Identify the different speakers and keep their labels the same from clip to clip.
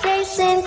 Speaker 1: Tracing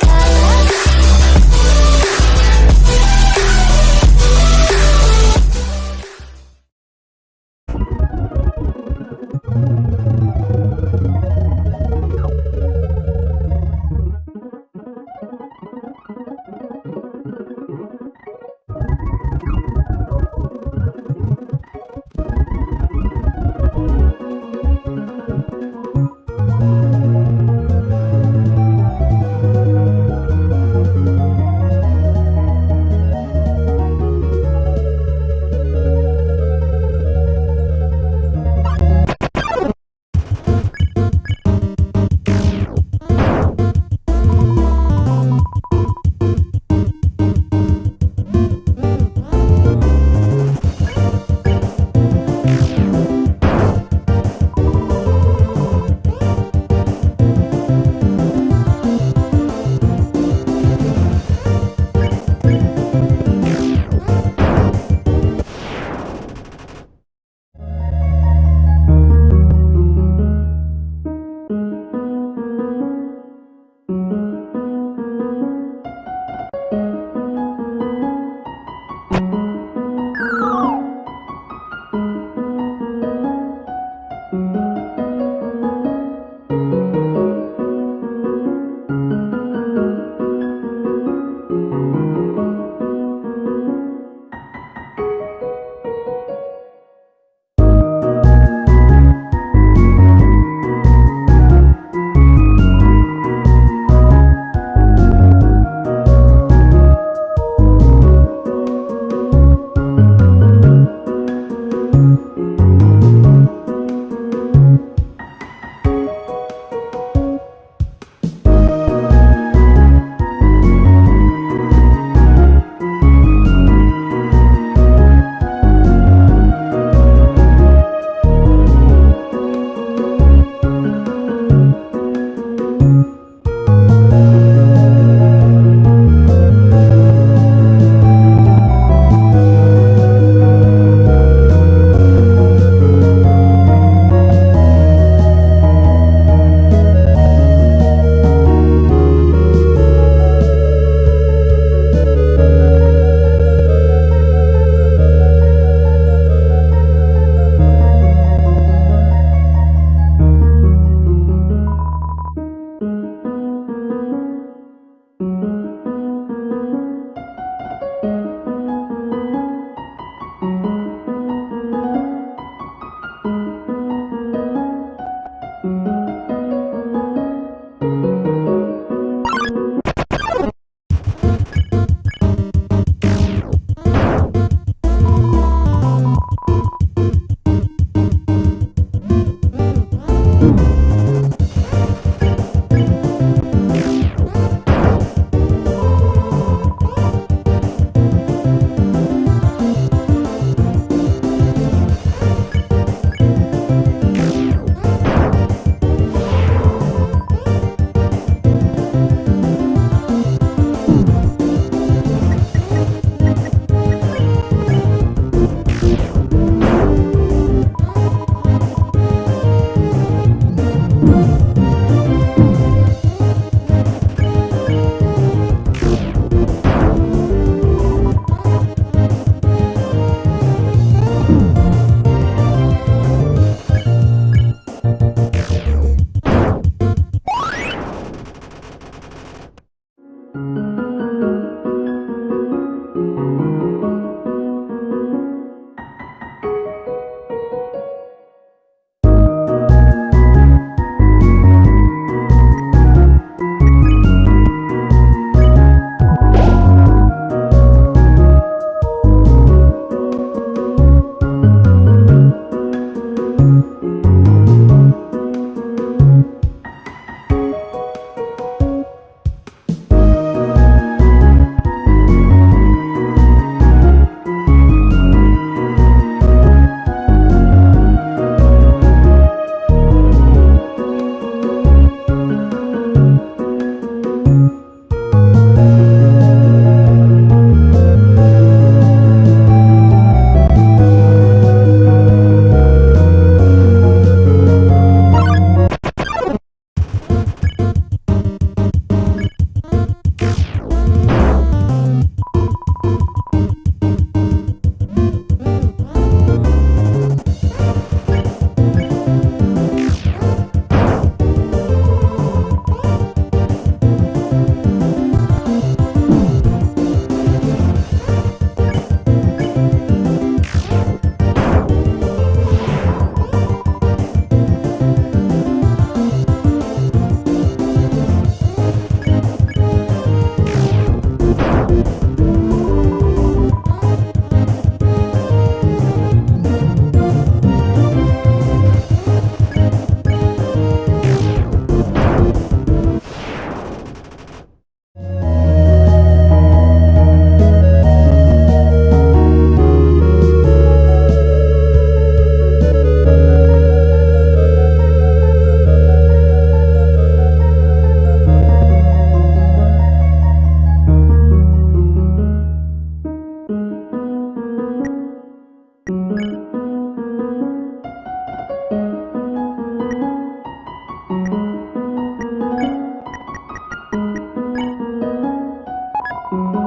Speaker 1: thank you